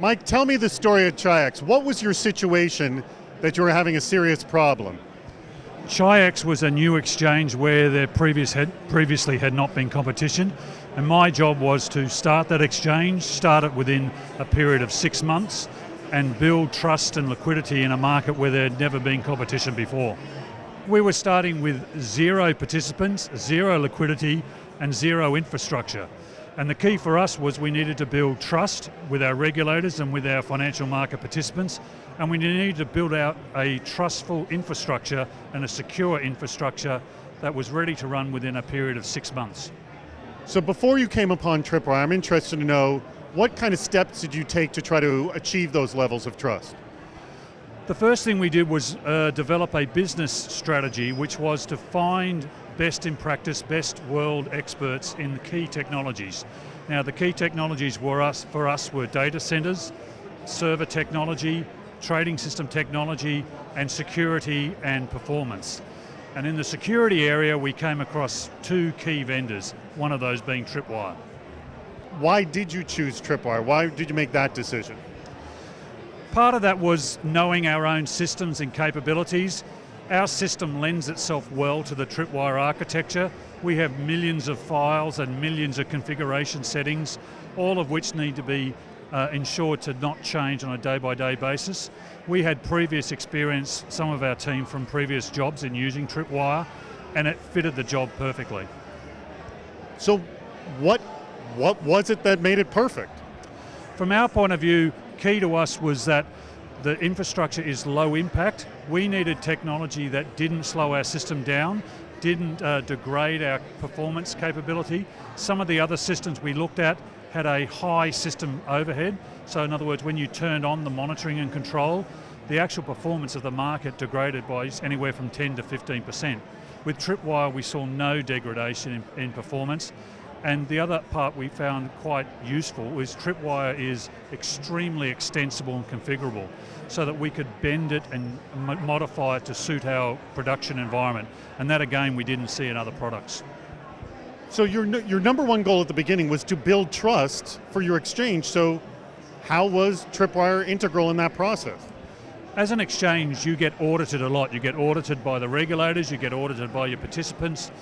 Mike, tell me the story of Chi-X. What was your situation that you were having a serious problem? Chi-X was a new exchange where there previous had, previously had not been competition, and my job was to start that exchange, start it within a period of six months, and build trust and liquidity in a market where there had never been competition before. We were starting with zero participants, zero liquidity, and zero infrastructure. And the key for us was we needed to build trust with our regulators and with our financial market participants, and we needed to build out a trustful infrastructure and a secure infrastructure that was ready to run within a period of six months. So before you came upon Tripwire, I'm interested to know what kind of steps did you take to try to achieve those levels of trust? The first thing we did was uh, develop a business strategy which was to find best in practice, best world experts in the key technologies. Now the key technologies were us, for us were data centers, server technology, trading system technology, and security and performance. And in the security area, we came across two key vendors, one of those being Tripwire. Why did you choose Tripwire? Why did you make that decision? Part of that was knowing our own systems and capabilities, our system lends itself well to the Tripwire architecture. We have millions of files and millions of configuration settings, all of which need to be uh, ensured to not change on a day-by-day -day basis. We had previous experience, some of our team from previous jobs in using Tripwire, and it fitted the job perfectly. So what, what was it that made it perfect? From our point of view, key to us was that the infrastructure is low impact. We needed technology that didn't slow our system down, didn't uh, degrade our performance capability. Some of the other systems we looked at had a high system overhead. So in other words, when you turned on the monitoring and control, the actual performance of the market degraded by anywhere from 10 to 15%. With Tripwire, we saw no degradation in, in performance. And the other part we found quite useful is Tripwire is extremely extensible and configurable so that we could bend it and modify it to suit our production environment. And that again, we didn't see in other products. So your, your number one goal at the beginning was to build trust for your exchange, so how was Tripwire integral in that process? As an exchange, you get audited a lot. You get audited by the regulators, you get audited by your participants,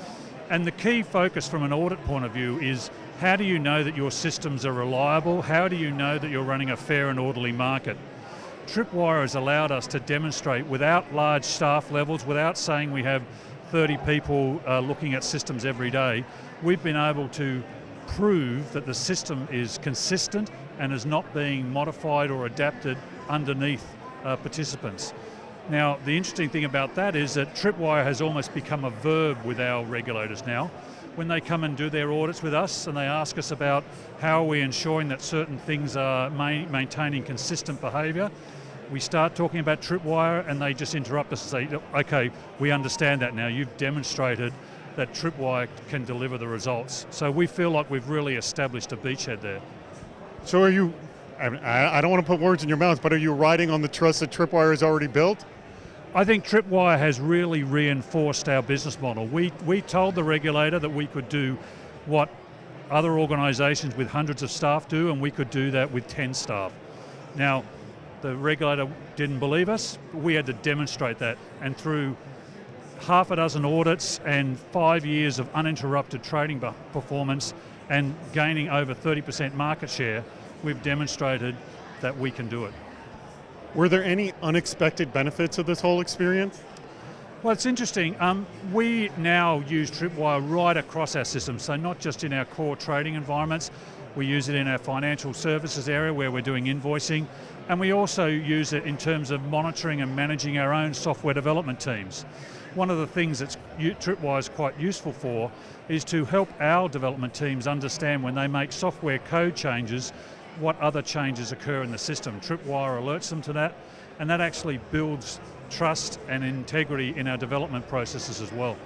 and the key focus from an audit point of view is how do you know that your systems are reliable? How do you know that you're running a fair and orderly market? Tripwire has allowed us to demonstrate without large staff levels, without saying we have 30 people uh, looking at systems every day, we've been able to prove that the system is consistent and is not being modified or adapted underneath uh, participants. Now, the interesting thing about that is that Tripwire has almost become a verb with our regulators now. When they come and do their audits with us and they ask us about how are we ensuring that certain things are ma maintaining consistent behavior, we start talking about Tripwire and they just interrupt us and say, okay, we understand that now, you've demonstrated that Tripwire can deliver the results. So we feel like we've really established a beachhead there. So are you, I, I don't want to put words in your mouth, but are you riding on the trust that Tripwire has already built? I think Tripwire has really reinforced our business model. We, we told the regulator that we could do what other organisations with hundreds of staff do, and we could do that with 10 staff. Now, the regulator didn't believe us, we had to demonstrate that, and through half a dozen audits and five years of uninterrupted trading performance and gaining over 30% market share, we've demonstrated that we can do it. Were there any unexpected benefits of this whole experience? Well, it's interesting. Um, we now use Tripwire right across our system, so not just in our core trading environments, we use it in our financial services area where we're doing invoicing, and we also use it in terms of monitoring and managing our own software development teams. One of the things that Tripwire is quite useful for is to help our development teams understand when they make software code changes what other changes occur in the system. Tripwire alerts them to that, and that actually builds trust and integrity in our development processes as well.